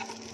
Yeah.